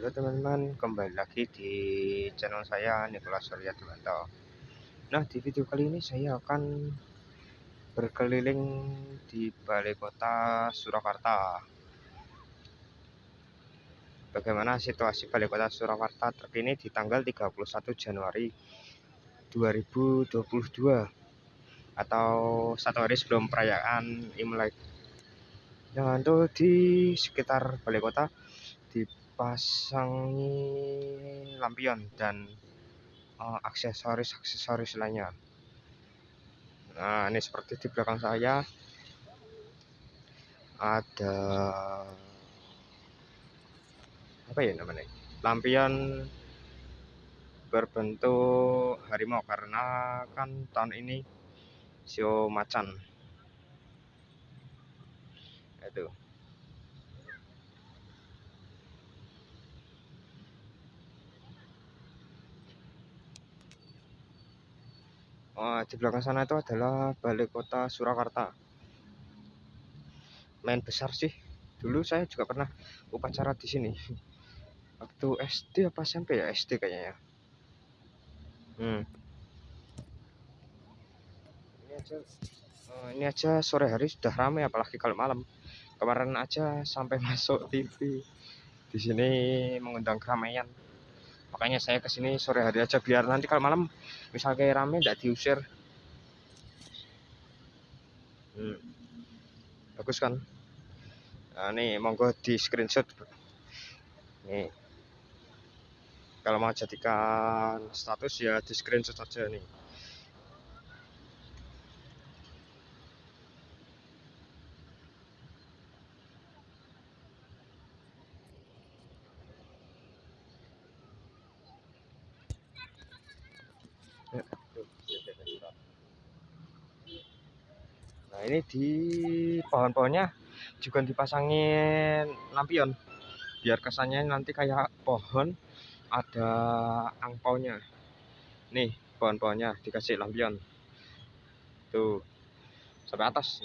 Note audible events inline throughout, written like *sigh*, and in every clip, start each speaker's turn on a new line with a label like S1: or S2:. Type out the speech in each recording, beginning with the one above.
S1: Halo teman-teman, kembali lagi di channel saya Nikolas Surya Dewanto. Nah, di video kali ini saya akan berkeliling di balai kota Surakarta. Bagaimana situasi balai kota Surakarta terkini di tanggal 31 Januari 2022 atau satu hari sebelum perayaan Imlek. Nah, untuk di sekitar balai kota dipasangi lampion dan uh, aksesoris-aksesoris lainnya. Nah, ini seperti di belakang saya ada apa ya namanya? Lampion berbentuk harimau karena kan tahun ini sio macan. Itu. Oh, di belakang sana itu adalah balai kota Surakarta. Main besar sih. Dulu saya juga pernah upacara di sini. *laughs* Waktu SD apa SMP ya? SD kayaknya. Hmm. Ini aja uh, ini aja sore hari sudah ramai apalagi kalau malam. Kemarin aja sampai *laughs* masuk TV. Di sini mengundang keramaian makanya saya ke sini sore hari aja biar nanti kalau malam misal kayak rame tidak diusir. Hmm. bagus kan? Nah, nih monggo di screenshot nih. Kalau mau jadikan status ya di screenshot saja nih Nah ini di pohon-pohonnya juga dipasangin lampion. Biar kesannya nanti kayak pohon ada angpaunya. Nih pohon-pohonnya dikasih lampion. Tuh sampai atas.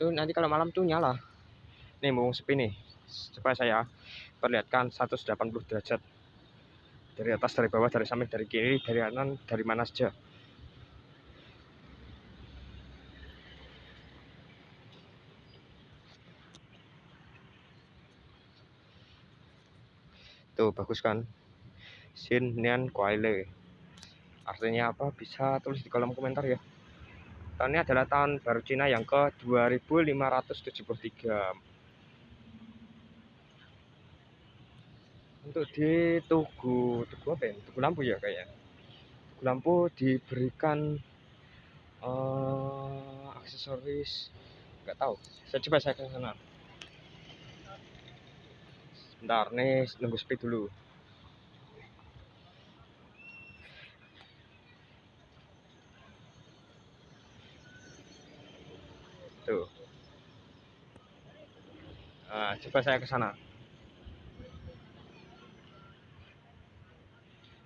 S1: Tuh nanti kalau malam tuh nyala. Nih mau sepi nih. Coba saya perlihatkan 180 derajat. Dari atas dari bawah dari samping dari kiri dari kanan dari mana saja tuh bagus kan? Sin Nian Kuaile artinya apa? Bisa tulis di kolom komentar ya. Tahun ini adalah tahun baru Cina yang ke 2573 untuk di tugu tugu apa ya? Tugu lampu ya kayaknya. Tugu lampu diberikan uh, aksesoris nggak tahu. Saya coba saya ke sana sebentar nih nunggu speed dulu. Tuh. Nah, coba saya ke sana.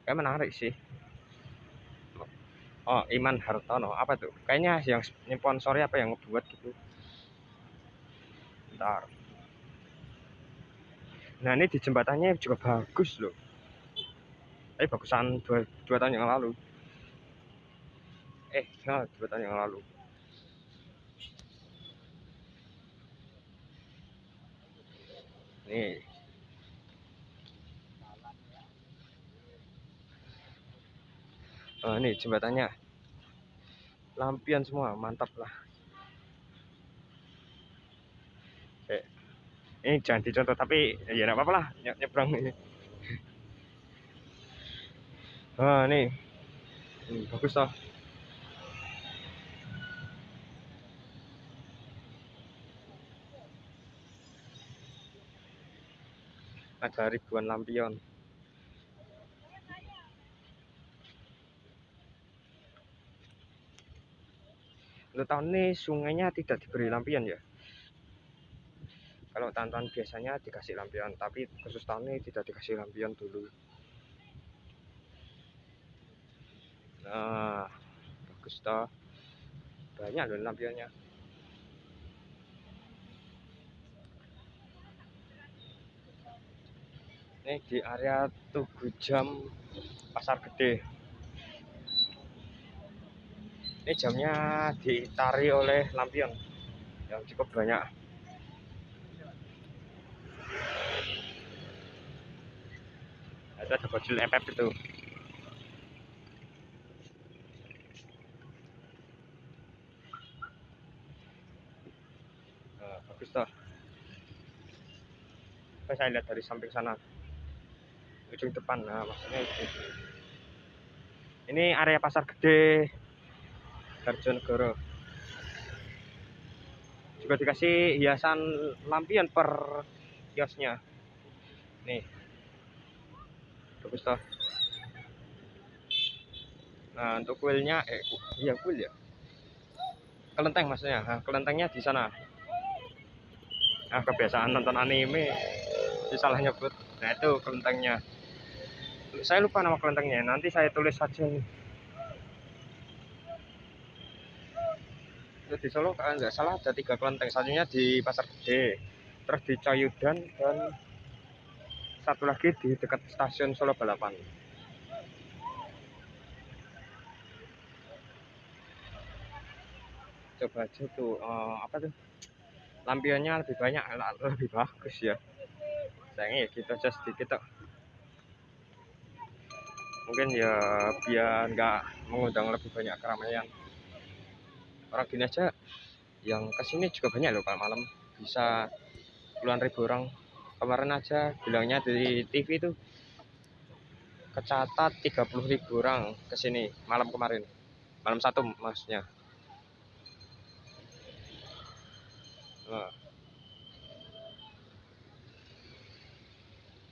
S1: Kayak menarik sih. Oh Iman Hartono. Apa tuh? Kayaknya yang sponsori apa yang buat gitu? Ntar nah ini di jembatannya juga bagus loh. Eh bagusan dua, dua tahun yang lalu. Eh nah, dua tahun yang lalu. Nih. Oh, ini jembatannya. Lampion semua mantap lah. Eh, ini jangan dicontoh tapi ya enggak apa-apa lah nyebrang ini. Oh ini hmm, bagus toh. Ada ribuan lampion. Untuk tahun ini sungainya tidak diberi lampion ya kalau tahun-tahun biasanya dikasih lampion tapi khusus tahun ini tidak dikasih lampion dulu. Nah bagus toh. Banyak loh lampionnya. Ini di area Tugu Jam Pasar Gede. Ini jamnya ditari oleh lampion yang cukup banyak itu ada baju FF itu nah, bagus toh. Coba saya lihat dari samping sana ujung depan. Nah maksudnya itu. Ini area pasar gede Garjonegoro. Juga dikasih hiasan lampion per kiosnya. Nih toh nah untuk kuilnya eh iya kuil ya? Kelenteng maksudnya. Nah, kelentengnya di sana. Nah kebiasaan nonton anime salah nyebut. Nah itu kelentengnya. Saya lupa nama kelentengnya. Nanti saya tulis saja nih di Solo kalau nggak salah ada tiga kelenteng. Satunya di Pasar Gede terus di Cayudan dan satu lagi di dekat stasiun Solo Balapan. Coba aja tuh uh, apa tuh? Lampionnya lebih banyak lebih bagus ya. Sayangnya ya kita aja sedikit tuh mungkin ya biar nggak mengundang lebih banyak keramaian. Orang gini aja yang ke sini juga banyak loh kalau malam. Bisa puluhan ribu orang kemarin aja bilangnya di TV itu kecatat 30 ribu orang ke sini malam kemarin. Malam satu maksudnya. Nah.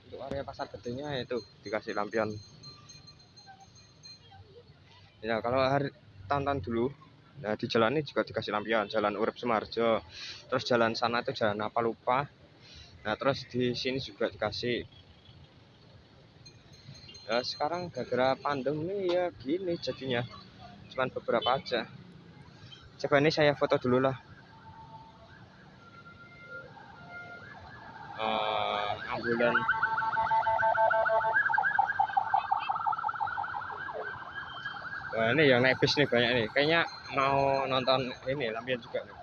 S1: untuk area pasar gedenya itu dikasih lampion. Ya kalau hari tahun-tahun dulu nah di jalan ini juga dikasih lampion. Jalan Urip Sumarjo terus jalan sana itu jalan apa lupa nah terus di sini juga dikasih. Ya sekarang gara-gara pandemi ya gini jadinya. Cuman beberapa aja. Coba ini saya foto dulu lah. Uh, ambulan. Wah ini yang naik bis nih banyak nih. Kayaknya mau nonton ini lampion juga nih.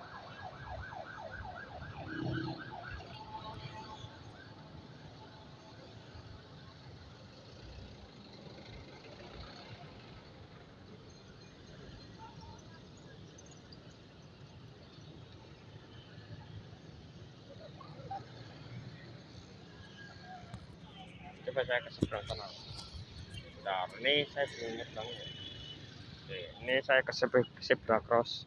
S1: Coba saya ke seberang sana. Nah, ini saya belum nyebrang ya. Ini saya ke zebra cross.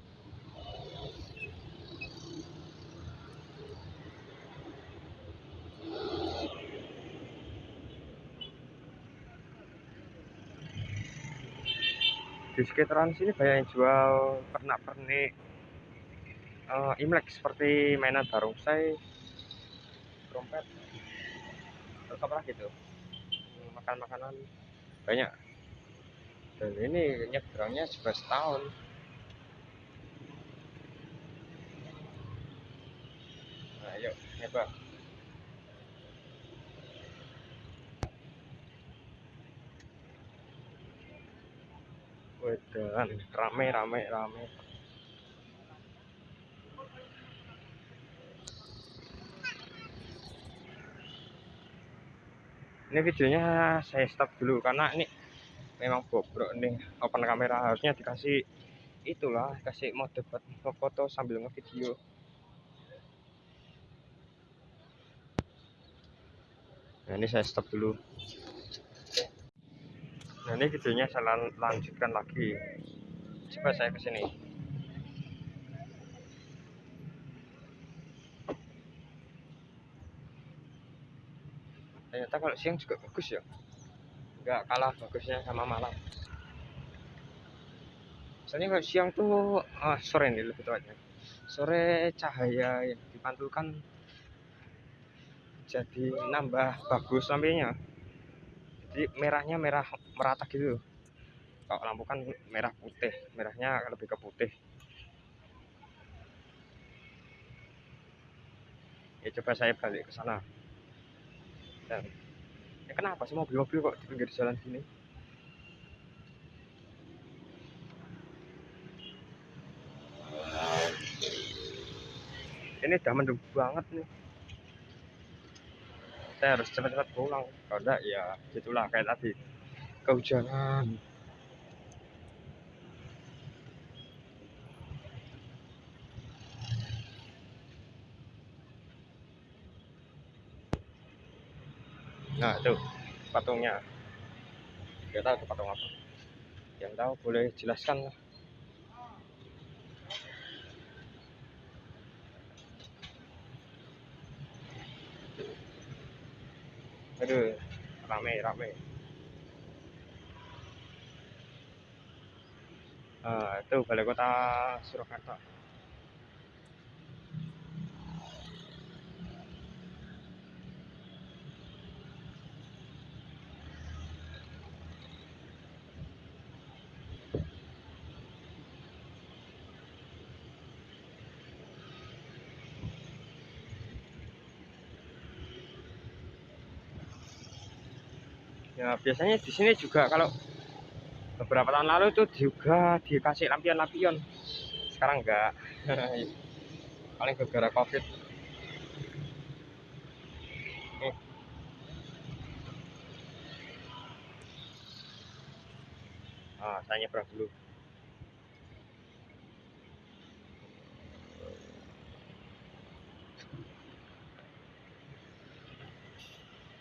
S1: Di sekitaran sini banyak yang jual pernak-pernik uh, imlek seperti mainan barongsai trompet terus apa lagi tuh makan makanan. Banyak. Dan ini nyebrangnya juga setahun. Nah yuk nyebrang. Wedan, rame rame rame. Ini videonya saya stop dulu karena ini memang bobrok nih. Open kamera harusnya dikasih itulah kasih mode buat foto sambil ngevideo. Nah ini saya stop dulu. Nah ini videonya saya lanjutkan lagi. Coba saya ke sini ternyata kalau siang juga bagus ya. Nggak kalah bagusnya sama malam. Misalnya kalau siang tuh ah, sore nih lebih tepatnya. Sore cahaya yang dipantulkan jadi nambah bagus sampingnya. Jadi merahnya merah merata gitu. Kalau lampu kan merah putih merahnya lebih ke putih. Ya coba saya balik ke sana dan ya kenapa sih mobil-mobil kok di pinggir jalan gini? Ini udah mendung banget nih. Saya harus cepat-cepat pulang. Enggak ya gitulah kayak tadi. Kehujanan nah itu patungnya. Nggak tahu itu patung apa. Yang tahu boleh jelaskan aduh rame rame. Nah, itu balai kota Surakarta ya biasanya di sini juga kalau beberapa tahun lalu itu juga dikasih lampion-lampion. Sekarang enggak. *laughs* Paling gara-gara covid. Nih ah saya nyebrang dulu.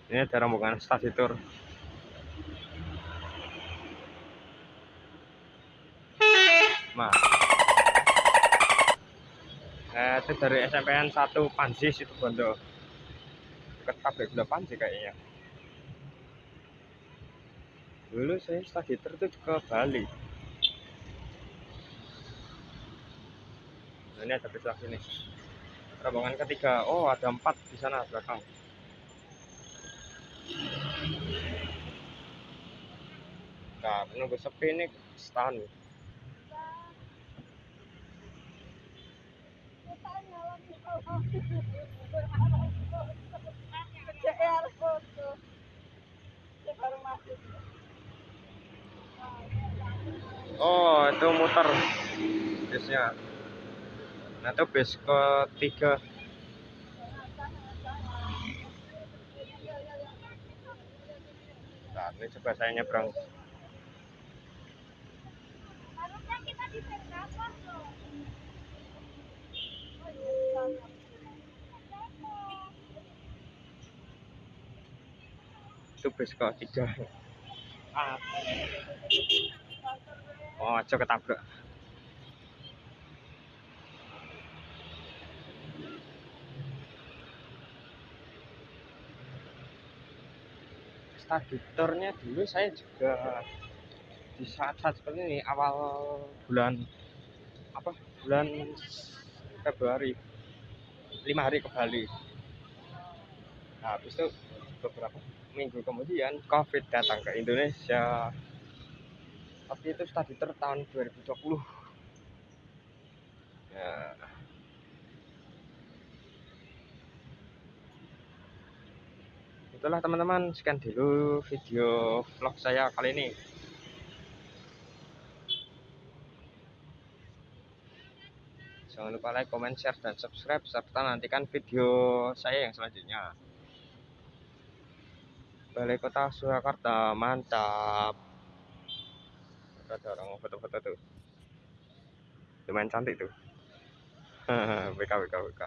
S1: Ini ada rombongan stasi tour Nah. Eh, itu dari SMPN 1 Panji itu Bondo. Dekat pabrik gula Panji kayaknya. Dulu saya studi itu ke Bali. Nah, ini ada lagi nih. Rombongan ketiga. Oh, ada empat di sana belakang. Nah, menunggu sepi nih stand. Oh, itu muter bisnya. Nah, itu bis ketiga. Nah, ini coba saya nyebrang. Itu ketiga oh aja ketabrak. Dulu saya juga di saat-saat seperti ini awal bulan apa? Bulan Februari lima hari ke Bali nah habis itu beberapa minggu kemudian COVID datang ke Indonesia. Tapi itu study tour tahun 2020. Ya. Itulah teman-teman, sekian dulu video vlog saya kali ini. Jangan lupa like, comment, share, dan subscribe, serta nantikan video saya yang selanjutnya. Balai Kota Surakarta mantap. Ada orang foto-foto tuh. Lumayan cantik tuh. BK BK BK